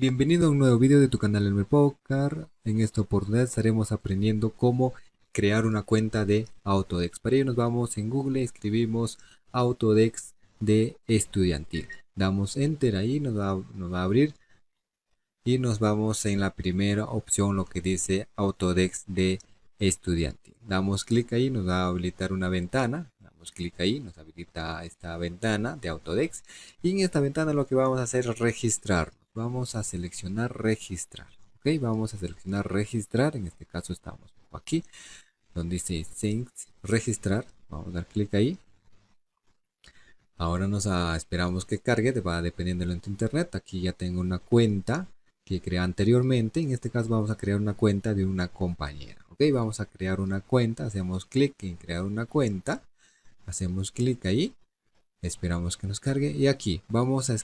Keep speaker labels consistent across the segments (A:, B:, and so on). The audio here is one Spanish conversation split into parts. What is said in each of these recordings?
A: Bienvenido a un nuevo video de tu canal Elmer Poker. En esta oportunidad estaremos aprendiendo cómo crear una cuenta de Autodex. Para ello nos vamos en Google, escribimos Autodex de estudiantil. Damos Enter ahí, nos va, nos va a abrir. Y nos vamos en la primera opción, lo que dice Autodex de estudiantil. Damos clic ahí, nos va a habilitar una ventana. Damos clic ahí, nos habilita esta ventana de Autodex. Y en esta ventana lo que vamos a hacer es registrar vamos a seleccionar registrar. Ok, vamos a seleccionar registrar. En este caso estamos aquí, donde dice Sync registrar. Vamos a dar clic ahí. Ahora nos esperamos que cargue, va dependiendo de tu internet. Aquí ya tengo una cuenta que creé anteriormente. En este caso vamos a crear una cuenta de una compañera. Ok, vamos a crear una cuenta. Hacemos clic en crear una cuenta. Hacemos clic ahí. Esperamos que nos cargue. Y aquí vamos a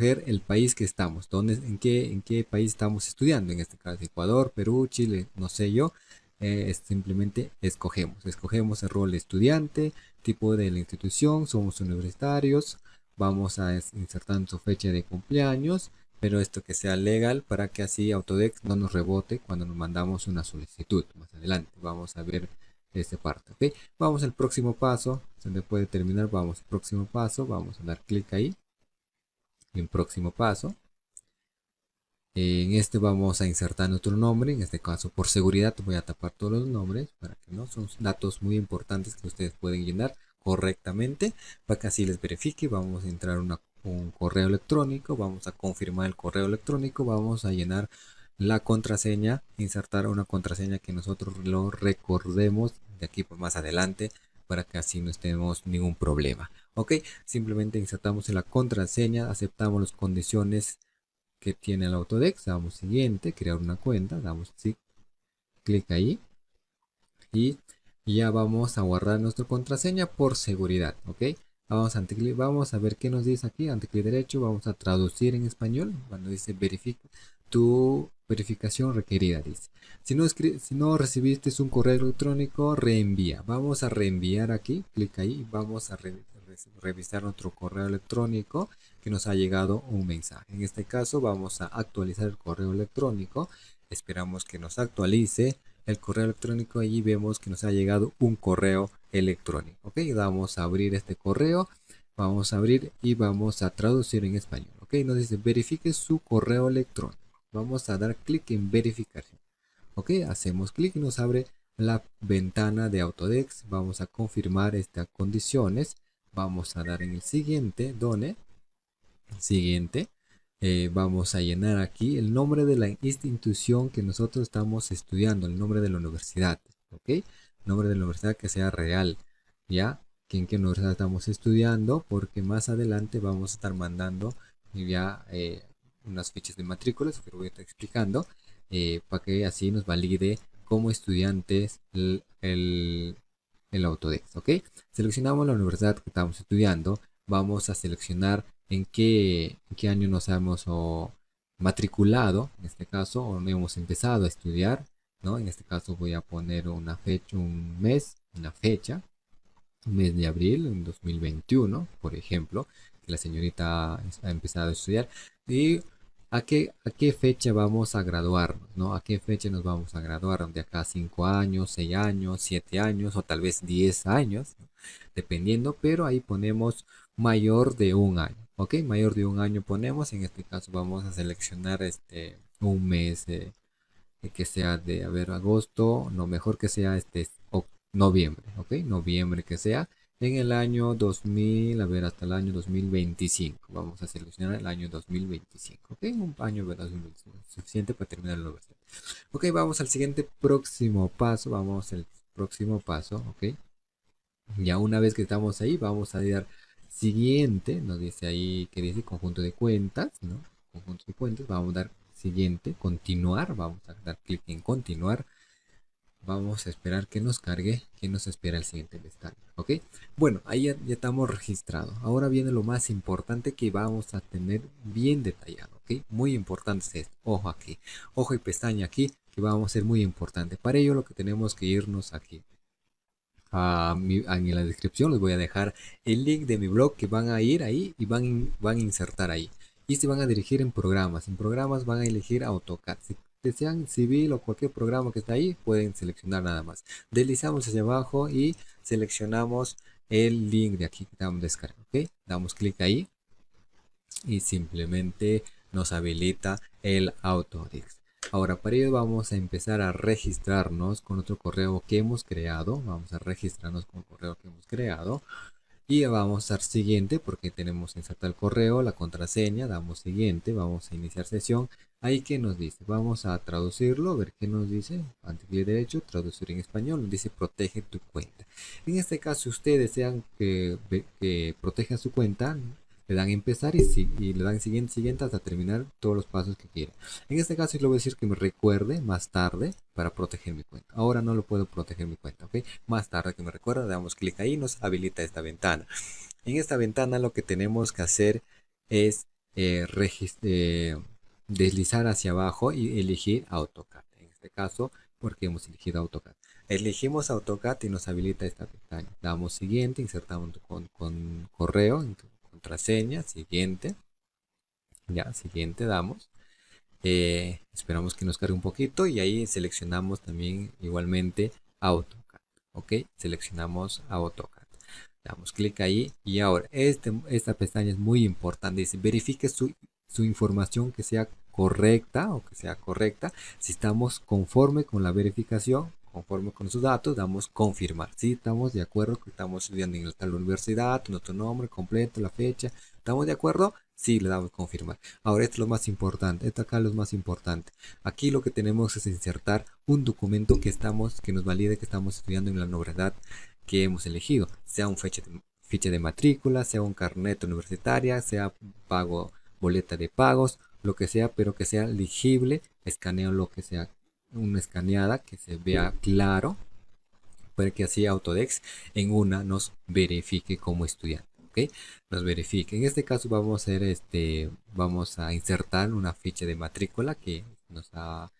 A: el país que estamos, dónde, en, qué, en qué país estamos estudiando, en este caso Ecuador, Perú, Chile, no sé yo, eh, simplemente escogemos, escogemos el rol de estudiante, tipo de la institución, somos universitarios, vamos a insertar su fecha de cumpleaños, pero esto que sea legal para que así Autodex no nos rebote cuando nos mandamos una solicitud más adelante, vamos a ver esta parte, ok, vamos al próximo paso, se puede terminar, vamos al próximo paso, vamos a dar clic ahí, en próximo paso. En este vamos a insertar nuestro nombre, en este caso por seguridad voy a tapar todos los nombres para que no son datos muy importantes que ustedes pueden llenar correctamente para que así les verifique. Vamos a entrar un correo electrónico, vamos a confirmar el correo electrónico, vamos a llenar la contraseña, insertar una contraseña que nosotros lo recordemos de aquí por más adelante para que así no estemos ningún problema ok simplemente insertamos en la contraseña aceptamos las condiciones que tiene el autodex damos siguiente crear una cuenta damos clic ahí. Y ya vamos a guardar nuestra contraseña por seguridad ok. Vamos a, vamos a ver qué nos dice aquí ante clic derecho vamos a traducir en español cuando dice verifica tu verificación requerida dice. Si no, si no recibiste un correo electrónico reenvía. Vamos a reenviar aquí clic ahí vamos a revisar nuestro correo electrónico que nos ha llegado un mensaje. En este caso vamos a actualizar el correo electrónico. Esperamos que nos actualice el correo electrónico. Allí vemos que nos ha llegado un correo electrónico. Ok, vamos a abrir este correo. Vamos a abrir y vamos a traducir en español. Ok, nos dice verifique su correo electrónico. Vamos a dar clic en verificación. Ok, hacemos clic y nos abre la ventana de Autodex. Vamos a confirmar estas condiciones vamos a dar en el siguiente done. Siguiente eh, vamos a llenar aquí el nombre de la institución que nosotros estamos estudiando el nombre de la universidad ok nombre de la universidad que sea real ya que en qué universidad estamos estudiando porque más adelante vamos a estar mandando ya eh, unas fichas de matrículas que voy a estar explicando eh, para que así nos valide como estudiantes el Autodex, ¿ok? Seleccionamos la universidad que estamos estudiando, vamos a seleccionar en qué, qué año nos hemos matriculado, en este caso, o hemos empezado a estudiar, ¿no? En este caso voy a poner una fecha, un mes, una fecha, un mes de abril en 2021, por ejemplo, que la señorita ha empezado a estudiar, y ¿A qué, ¿A qué fecha vamos a graduarnos? ¿no? ¿A qué fecha nos vamos a graduar? ¿De acá 5 años, 6 años, 7 años o tal vez 10 años? Dependiendo, pero ahí ponemos mayor de un año. ¿Ok? Mayor de un año ponemos. En este caso vamos a seleccionar este un mes eh, que sea de, a ver, agosto. No, mejor que sea este noviembre. ¿Ok? Noviembre que sea en el año 2000, a ver, hasta el año 2025. Vamos a seleccionar el año 2025. Ok, un año suficiente para terminar la universidad. Ok, vamos al siguiente próximo paso. Vamos al próximo paso, ok. Ya una vez que estamos ahí, vamos a dar siguiente. Nos dice ahí que dice conjunto de cuentas, ¿no? Conjunto de cuentas. Vamos a dar siguiente, continuar. Vamos a dar clic en continuar vamos a esperar que nos cargue que nos espera el siguiente pestaña ok bueno ahí ya, estamos registrados ahora viene lo más importante que vamos a tener bien detallado ok muy importante es esto. Ojo aquí ojo y pestaña aquí que vamos a ser muy importante. Para ello lo que tenemos que irnos aquí en la descripción les voy a dejar el link de mi blog que van a ir ahí y van, van a insertar ahí. Y se van a dirigir en programas. En programas van a elegir AutoCAD. Desean civil o cualquier programa que está ahí, pueden seleccionar nada más. Deslizamos hacia abajo y seleccionamos el link de aquí que estamos descargando. ¿ok? Damos clic ahí y simplemente nos habilita el Autodesk. Ahora para ello vamos a empezar a registrarnos con otro correo que hemos creado. Vamos a registrarnos con el correo que hemos creado y vamos a dar siguiente porque tenemos insertar el correo, la contraseña, damos siguiente, vamos a iniciar sesión. Ahí que nos dice, vamos a traducirlo, ver qué nos dice, ante clic derecho, traducir en español, nos dice protege tu cuenta. En este caso, si ustedes desean que, que proteja su cuenta, le dan empezar y, le dan siguiente, siguiente hasta terminar todos los pasos que quiera. En este caso, yo le voy a decir que me recuerde más tarde para proteger mi cuenta. Ahora no lo puedo proteger mi cuenta, ¿ok? Más tarde que me recuerde, damos clic ahí y nos habilita esta ventana. En esta ventana lo que tenemos que hacer es eh, eh, deslizar hacia abajo y elegir AutoCAD. En este caso, porque hemos elegido AutoCAD. Elegimos AutoCAD y nos habilita esta ventana. Damos siguiente, insertamos con, con correo, contraseña, siguiente. Ya, siguiente damos. Eh, esperamos que nos cargue un poquito y ahí seleccionamos también igualmente AutoCAD. Ok, seleccionamos AutoCAD. Damos clic ahí y ahora este, esta pestaña es muy importante. Dice verifique su, su información que sea correcta o que sea correcta. Si estamos conforme con la verificación, conforme con sus datos, damos confirmar. Si estamos de acuerdo que estamos estudiando en tal universidad, nuestro nombre completo, la fecha, ¿estamos de acuerdo? Sí, le damos confirmar. Ahora esto es lo más importante, esto acá es lo más importante. Aquí lo que tenemos es insertar un documento que estamos, que nos valide que estamos estudiando en la universidad que hemos elegido, sea un ficha de matrícula, sea un carnet universitaria, sea pago, boleta de pagos, lo que sea, pero que sea legible, escaneo lo que sea una escaneada que se vea claro para que así Autodex en una nos verifique como estudiante. ¿ok? Nos verifique. En este caso vamos a hacer este, vamos a insertar una ficha de matrícula que nos ha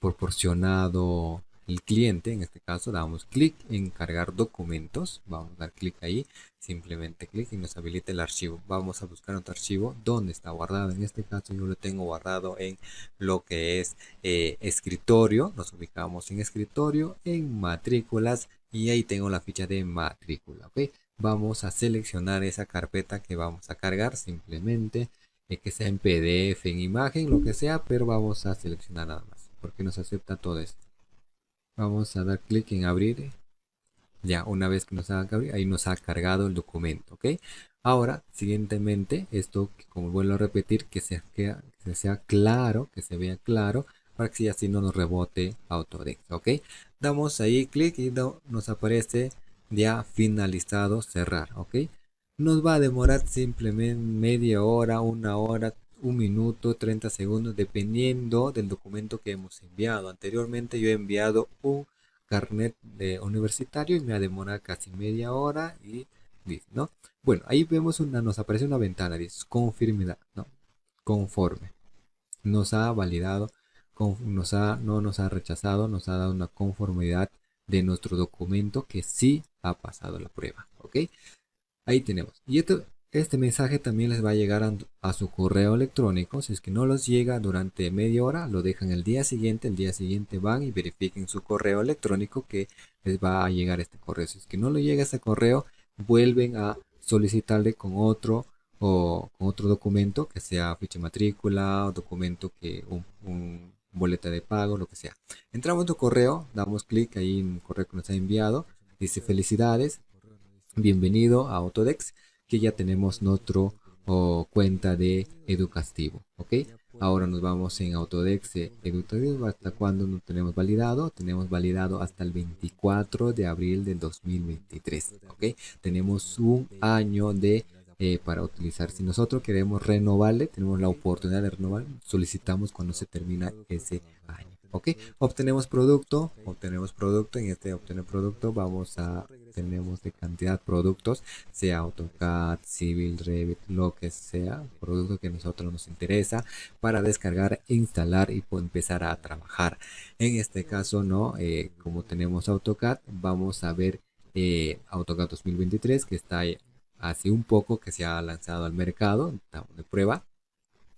A: proporcionado el cliente, en este caso damos clic en cargar documentos, vamos a dar clic ahí, simplemente clic y nos habilita el archivo. Vamos a buscar otro archivo donde está guardado, en este caso yo lo tengo guardado en lo que es eh, escritorio, nos ubicamos en escritorio, en matrículas y ahí tengo la ficha de matrícula. Vamos a seleccionar esa carpeta que vamos a cargar. Simplemente, eh, que sea en PDF, en imagen, lo que sea, pero vamos a seleccionar nada más, porque nos acepta todo esto vamos a dar clic en abrir. Ya una vez que nos haga abrir ahí nos ha cargado el documento ok ahora siguientemente esto como vuelvo a repetir que, sea, que, sea claro que se vea claro para que así no nos rebote Autodesk ok damos ahí clic y nos aparece ya finalizado cerrar ok nos va a demorar simplemente media hora una hora un minuto, 30 segundos, dependiendo del documento que hemos enviado. Anteriormente yo he enviado un carnet de universitario y me ha demorado casi media hora y ¿no? Bueno, ahí vemos una, nos aparece una ventana, dice conformidad, ¿no? Conforme. Nos ha validado, nos ha, no nos ha rechazado, nos ha dado una conformidad de nuestro documento que sí ha pasado la prueba, ¿ok? Ahí tenemos. Y esto, este mensaje también les va a llegar a, su correo electrónico. Si es que no los llega durante media hora, lo dejan el día siguiente. El día siguiente van y verifiquen su correo electrónico que les va a llegar este correo. Si es que no le llega ese correo, vuelven a solicitarle con otro o con otro documento que sea ficha matrícula o documento que un, boleta de pago, lo que sea. Entramos en tu correo, damos clic ahí en el correo que nos ha enviado. Dice felicidades, bienvenido a Autodex que ya tenemos nuestro cuenta de educativo ok ahora nos vamos en autodex educativo hasta cuando no tenemos validado tenemos validado hasta el 24 de abril del 2023 ok tenemos un año de eh, para utilizar. Si nosotros queremos renovarle tenemos la oportunidad de renovar solicitamos cuando se termina ese año ok obtenemos producto obtenemos producto en este obtener producto vamos a tenemos de cantidad productos sea AutoCAD Civil Revit lo que sea producto que a nosotros nos interesa para descargar instalar y empezar a trabajar. En este caso no eh, como tenemos AutoCAD vamos a ver eh, AutoCAD 2023 que está hace un poco que se ha lanzado al mercado de prueba.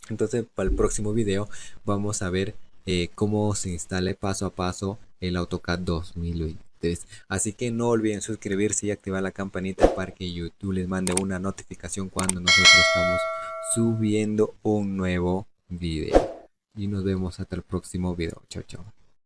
A: Entonces para el próximo video vamos a ver eh, cómo se instale paso a paso el AutoCAD 2023. Así que no olviden suscribirse y activar la campanita para que YouTube les mande una notificación cuando nosotros estamos subiendo un nuevo video. Y nos vemos hasta el próximo video. Chao, chao.